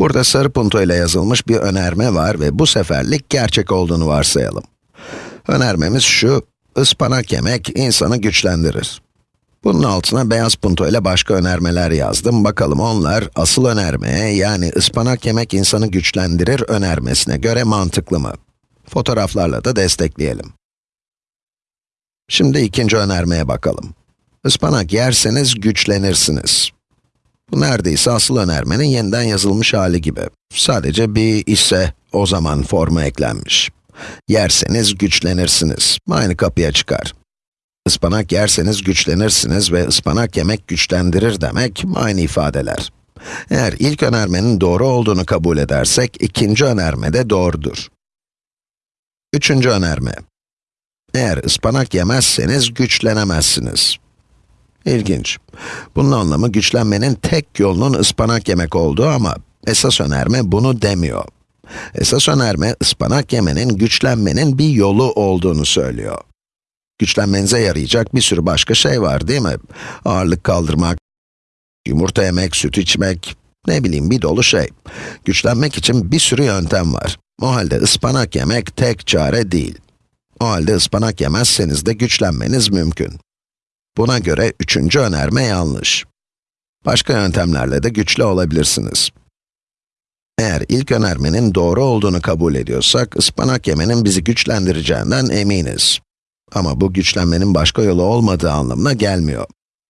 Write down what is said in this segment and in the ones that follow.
Burada sarı punto ile yazılmış bir önerme var ve bu seferlik gerçek olduğunu varsayalım. Önermemiz şu, ıspanak yemek insanı güçlendirir. Bunun altına beyaz punto ile başka önermeler yazdım. Bakalım onlar asıl önermeye, yani ıspanak yemek insanı güçlendirir önermesine göre mantıklı mı? Fotoğraflarla da destekleyelim. Şimdi ikinci önermeye bakalım. Ispanak yerseniz güçlenirsiniz. Bu neredeyse asıl önermenin yeniden yazılmış hali gibi. Sadece bir ise o zaman formu eklenmiş. Yerseniz güçlenirsiniz. Aynı kapıya çıkar. Ispanak yerseniz güçlenirsiniz ve ıspanak yemek güçlendirir demek aynı ifadeler. Eğer ilk önermenin doğru olduğunu kabul edersek, ikinci önerme de doğrudur. Üçüncü önerme. Eğer ıspanak yemezseniz güçlenemezsiniz. İlginç. Bunun anlamı güçlenmenin tek yolunun ıspanak yemek olduğu ama esas önerme bunu demiyor. Esas önerme ıspanak yemenin güçlenmenin bir yolu olduğunu söylüyor. Güçlenmenize yarayacak bir sürü başka şey var değil mi? Ağırlık kaldırmak, yumurta yemek, süt içmek, ne bileyim bir dolu şey. Güçlenmek için bir sürü yöntem var. O halde ıspanak yemek tek çare değil. O halde ıspanak yemezseniz de güçlenmeniz mümkün. Buna göre üçüncü önerme yanlış. Başka yöntemlerle de güçlü olabilirsiniz. Eğer ilk önermenin doğru olduğunu kabul ediyorsak, ıspanak yemenin bizi güçlendireceğinden eminiz. Ama bu güçlenmenin başka yolu olmadığı anlamına gelmiyor.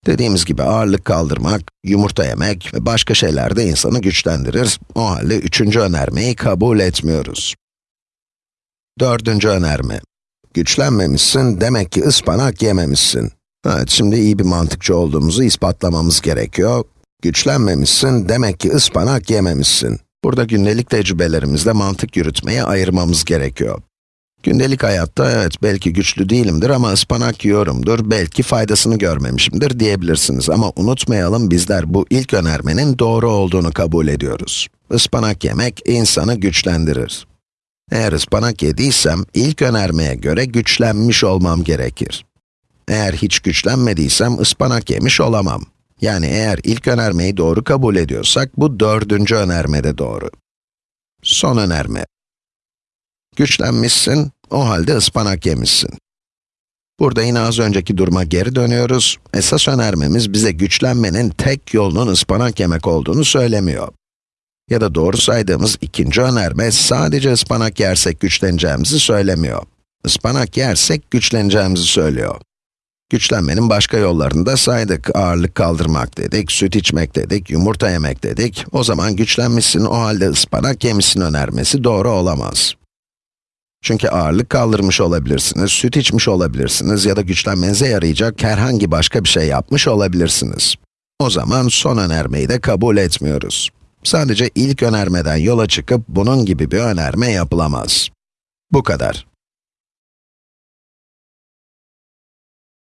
Dediğimiz gibi ağırlık kaldırmak, yumurta yemek ve başka şeyler de insanı güçlendirir. O halde üçüncü önermeyi kabul etmiyoruz. Dördüncü önerme. Güçlenmemişsin, demek ki ıspanak yememişsin. Evet, şimdi iyi bir mantıkçı olduğumuzu ispatlamamız gerekiyor. Güçlenmemişsin, demek ki ıspanak yememişsin. Burada gündelik tecrübelerimizde mantık yürütmeyi ayırmamız gerekiyor. Gündelik hayatta evet belki güçlü değilimdir ama ıspanak yiyorumdur, belki faydasını görmemişimdir diyebilirsiniz. Ama unutmayalım bizler bu ilk önermenin doğru olduğunu kabul ediyoruz. Ispanak yemek insanı güçlendirir. Eğer ıspanak yediysem ilk önermeye göre güçlenmiş olmam gerekir. Eğer hiç güçlenmediysem ıspanak yemiş olamam. Yani eğer ilk önermeyi doğru kabul ediyorsak, bu dördüncü önerme de doğru. Son önerme. Güçlenmişsin, o halde ıspanak yemişsin. Burada yine az önceki duruma geri dönüyoruz. Esas önermemiz bize güçlenmenin tek yolunun ıspanak yemek olduğunu söylemiyor. Ya da doğru saydığımız ikinci önerme sadece ıspanak yersek güçleneceğimizi söylemiyor. Ispanak yersek güçleneceğimizi söylüyor. Güçlenmenin başka yollarını da saydık. Ağırlık kaldırmak dedik, süt içmek dedik, yumurta yemek dedik. O zaman güçlenmişsin, o halde ıspanak yemişsin önermesi doğru olamaz. Çünkü ağırlık kaldırmış olabilirsiniz, süt içmiş olabilirsiniz ya da güçlenmenize yarayacak herhangi başka bir şey yapmış olabilirsiniz. O zaman son önermeyi de kabul etmiyoruz. Sadece ilk önermeden yola çıkıp bunun gibi bir önerme yapılamaz. Bu kadar.